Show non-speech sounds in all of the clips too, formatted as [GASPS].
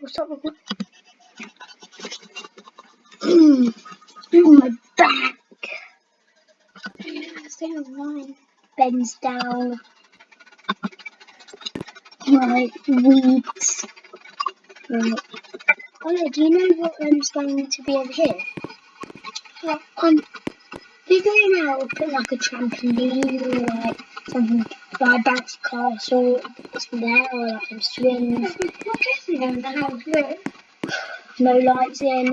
Recording. Mm. Oh, my back. Stay online. Bends down. Right, weeds. Right. Ola, do you know what um's going to be over here? What? I'm figuring out put like a trampoline or like something bouncy castle there or like some swings. What dressing in the house? Look. no lights in,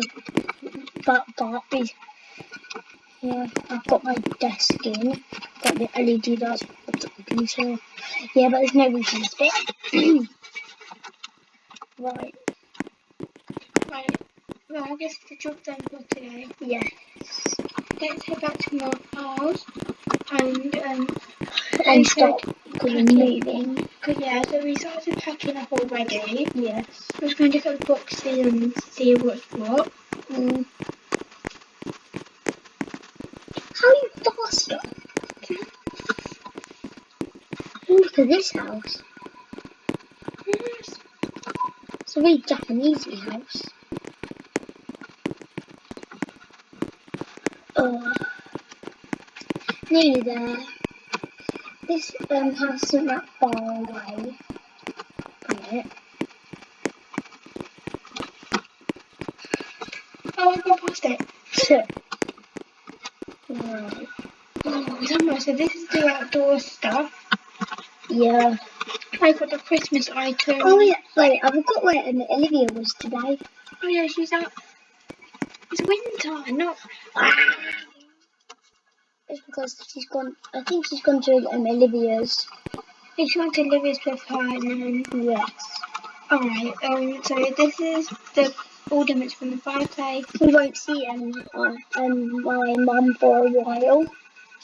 but be- yeah, I've got my desk in, got the LED lights, got the computer. Yeah, but there's no reason to bit. [CLEARS THROAT] right, Right. Well, I guess the job done for today. yes. Let's head back to my house and um. And stop because we're packing. Cause yeah, so we started packing up already. Yes. We're just going to look at the boxes and see what's what. Mm. How are you faster? Look at this house. Yes. It's a really Japanese house. Oh, nearly there. This um, house isn't that far away from it. Oh, I've got past it. So, right. Oh. So this is the outdoor stuff. Yeah. I got the Christmas item. Oh yeah. Wait, I forgot where um, Olivia was today. Oh yeah, she's out. It's winter, not. It's because she's gone. I think she's gone to um, Olivia's. She went to Livy's with her and then. Yes. Alright, um, so this is the ornaments from the fireplace. We won't see um, uh, um my mum for a while.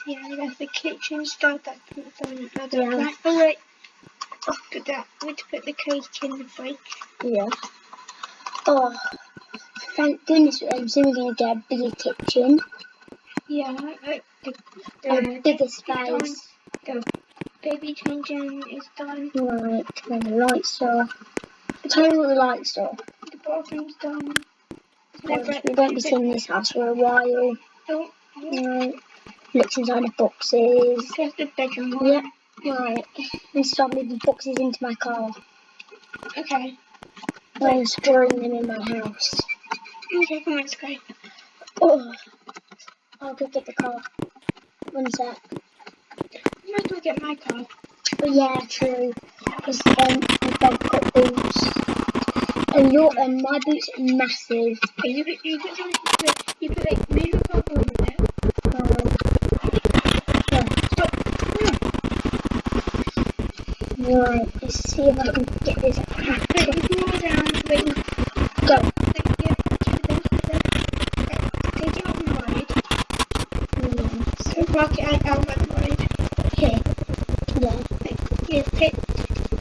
Yeah, that's the kitchen stuff. That's the other Yeah. wait. Oh, put that. We need to put the cake in the fridge. Yeah. Oh, thank goodness soon going to get a bigger kitchen, Yeah, uh, the, the, bigger it's done. The baby changing is done. Right, turn the lights off. Tell me what the lights are. The bathroom's done. We won't be seeing this house for a while. Oh, Right. Looks inside the boxes. there's the bedroom one. Yep. Right. And start moving boxes into my car. Okay. I'm storing them in my house. Okay, come on, let's go. Oh, I'll go get the car. One sec. You might as well get my car. Oh yeah, true. Because um, I've got boots. And your and my boots are massive. Okay, you put, you put, some- you put like, move your car forward a bit. Right, let's see if I can get this. Wait, you lie down, wait, ride. So park it out, out by. Here. Yeah. Yeah, take,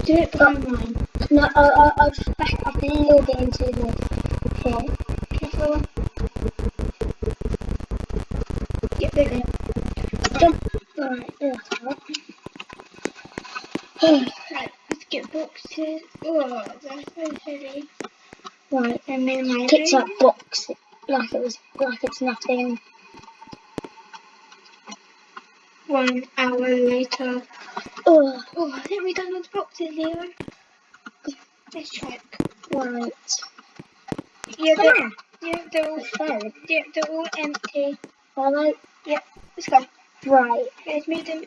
do it behind mine. No, I, I, I'll just back up a little bit into the here. Careful. You go. Jump. Right, that's out. Right, let's get boxes. Oh, that's so heavy. right, And minimize picks it. up box like it was like it's nothing. One hour later. Oh, Oh, I think we've done all the boxes, Leo. Let's check. right. Yeah, Come they're, on. yeah, they're all, Okay. yeah, they're all empty. Alright. Let's go. Right, Let's move them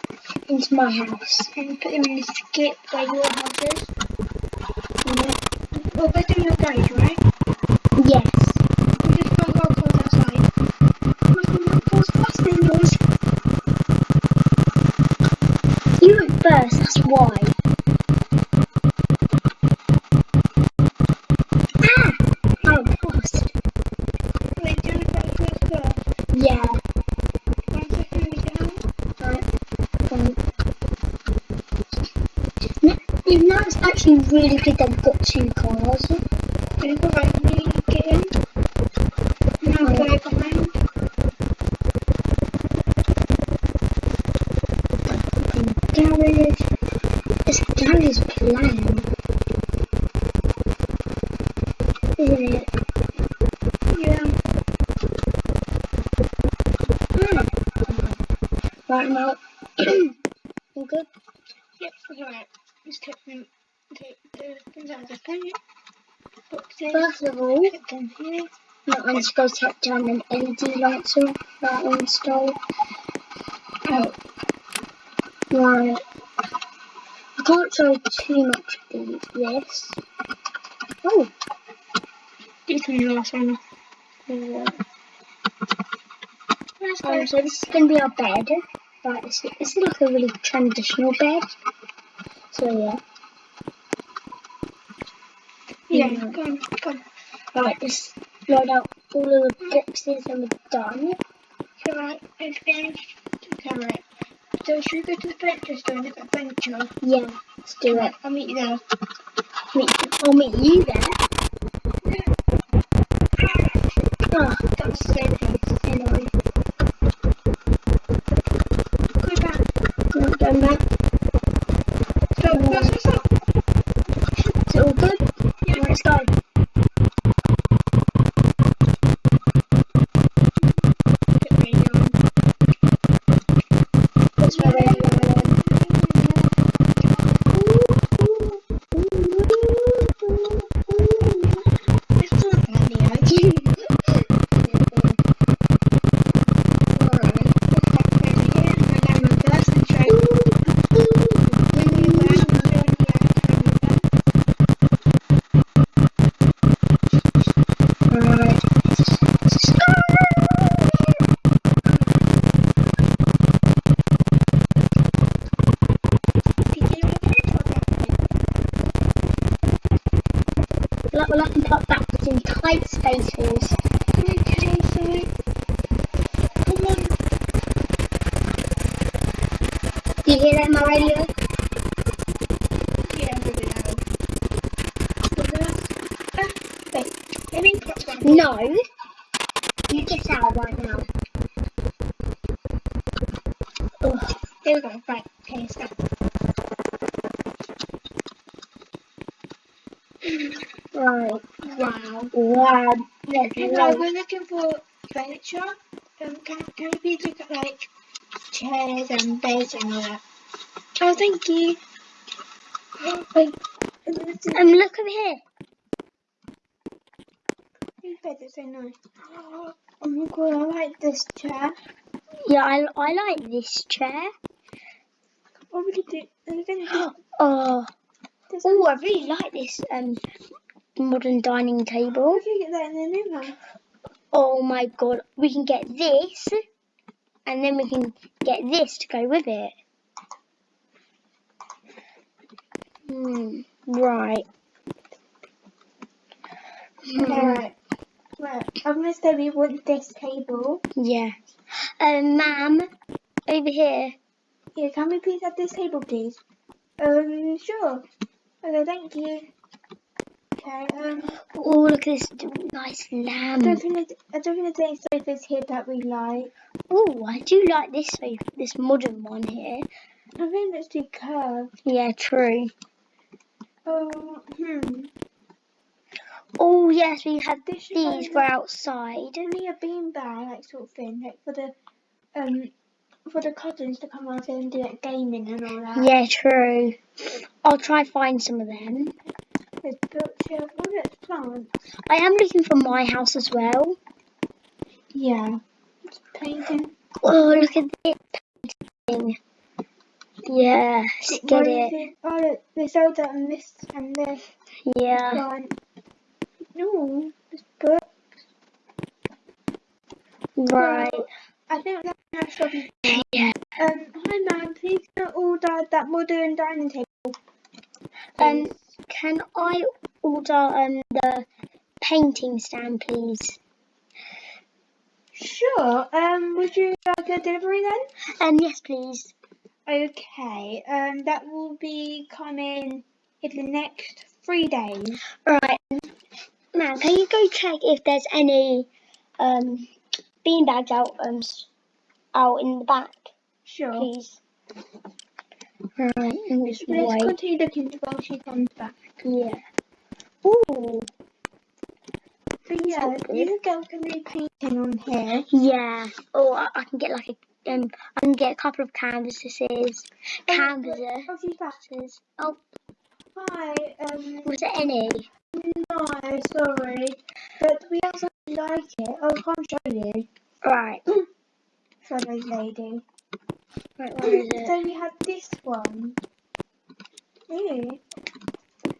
into my house. and put them in the skip where your house is. Yeah. Well, put them in your garage, right? Why. Ah! Oh, do you to? Yeah. One second, we down. Right. Um, no, you know, it's actually really good that we've got two cars. Then go right, me, it? All good? Yep. First of all. I'm just going to take down an LED lighter that I installed. Oh, Right. I can't show too much of this. Oh, you can do the last one. yeah. Um, so this is going to be our bed. Right, this, this is like a really traditional bed. So yeah. Yeah, Yeah. go on, go on. Right, just load out all of the boxes and we're done. Alright, it's finished. Alright. So should we go to the adventure store and adventure? Yeah, let's do it. I'll meet you there. Meet, I'll meet you there. You hear that my radio? No. You get out right now. Ugh. There we go. Right. Okay, let's go. Right. Wow. Wow. Hello, we're looking for furniture. Um, can, can look at like chairs and beds and all that? Oh, thank you. Wait. Um, look over here. these beds are so nice. Oh my god, I like this chair. Yeah, I, I like this chair. What would you do? I'm gonna do [GASPS] Oh, this. oh, I really like this um modern dining table. If you get that in the new house. Oh my god, we can get this, and then we can get this to go with it. Hmm. Right. Hmm, Alright. Right. I'm gonna say we want this table. Yeah. Um, ma'am, over here. Yeah, can we please have this table, please? Um, sure. Okay, thank you. Okay, um, Oh, look at this nice I don't lamb. think I don't think there's any sofas here that we like. Oh, I do like this sofa, this modern one here. I think it's too curved. Yeah, true. Oh, hmm. Oh, yes, we have these for outside. Only a beanbag, like sort of thing, like for the um for the cousins to come out and do like gaming and all that. Yeah, true. I'll try find some of them. There's bookshelf. Oh, plants. I am looking for my house as well. Yeah. It's painting. Oh, look at this painting. Yes, What get is it. Oh, look, there's Zelda and this and this Yeah. plant. No, this book. Right. I think that's how shopping. Yeah. Um, hi ma'am, please can I order that modern dining table. Um, please? Can I order um the painting stand, please? Sure. Um, would you like a delivery then? Um, yes, please. Okay. Um, that will be coming in the next three days. Right. Ma'am, can you go check if there's any um beanbags out um out in the back, Sure. please? Right, and just Let's wait. continue looking while she comes back. Yeah. Ooh. yeah, all you good. can a painting on here. Yeah. Or I, I can get like a um I can get a couple of canvases. Canvases. Oh. Oh, Hi, um, was there any? no, sorry, but we have something like it. Oh, I can't show you. Right. Sorry, lady. Right, where is it? So we have this one. Ew.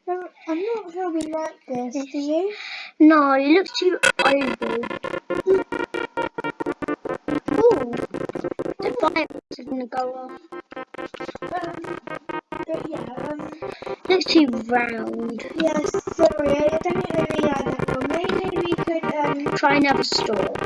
No, I'm not sure we like this, do you? No, it looks too oval. Ooh. The fireworks are gonna go off. Um, but yeah, um, looks too round. yes, sorry, I don't really like that one. Maybe we could, um, Try another store.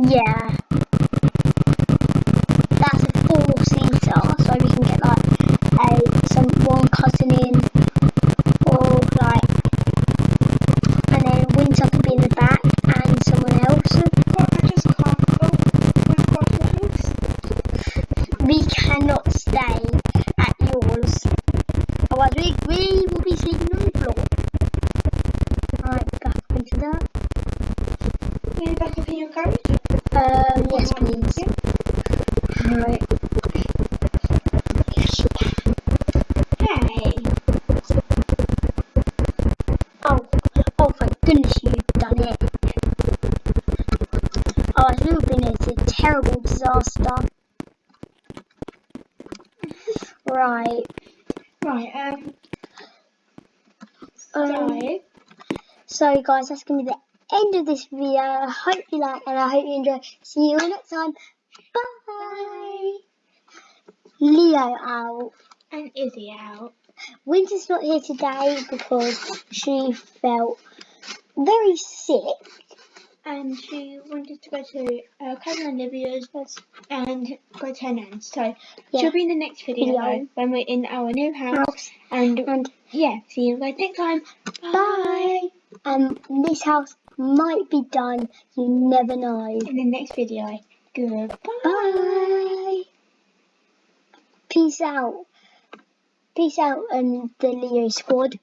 Yeah. Right. Right, um, Um, so, so, guys, that's going to be the end of this video. I hope you like and I hope you enjoy. See you all next time. Bye. Leo out. and Izzy out. Winter's not here today because she felt very sick. And she wanted to go to uh, cousin Olivia's and go to her nan's. So Yeah. she'll be in the next video, Video. when we're in our new house. House. And And yeah, see you guys next time. Bye. Um, this house might be done. You never know. In the next video. Goodbye. Bye. Peace out. Peace out, um, the Leo squad.